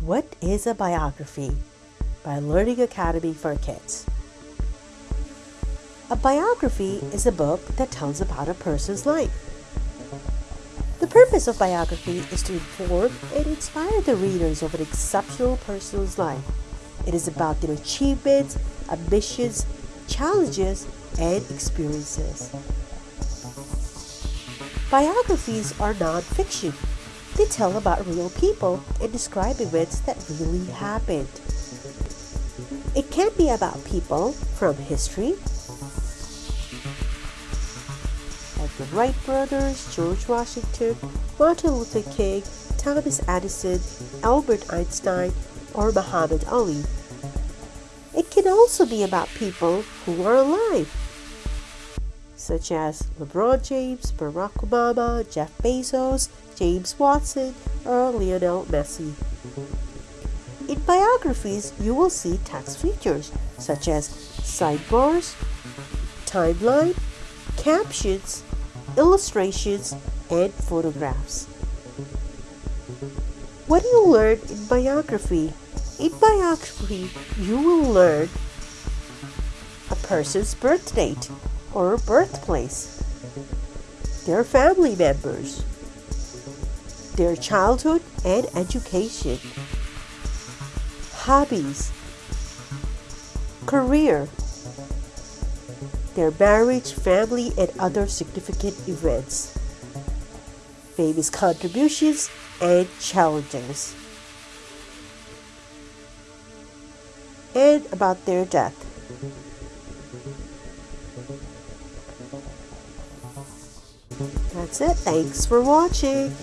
What is a biography? By Learning Academy for Kids. A biography is a book that tells about a person's life. The purpose of biography is to inform and inspire the readers of an exceptional person's life. It is about their achievements, ambitions, challenges, and experiences. Biographies are non-fiction. They tell about real people and describe events that really happened. It can be about people from history, like the Wright brothers, George Washington, Martin Luther King, Thomas Edison, Albert Einstein, or Muhammad Ali. It can also be about people who are alive such as LeBron James, Barack Obama, Jeff Bezos, James Watson, or Lionel Messi. In biographies, you will see text features such as sidebars, timeline, captions, illustrations, and photographs. What do you learn in biography? In biography, you will learn a person's birth date, or birthplace, their family members, their childhood and education, hobbies, career, their marriage, family, and other significant events, famous contributions, and challenges, and about their death. That's it. Thanks for watching.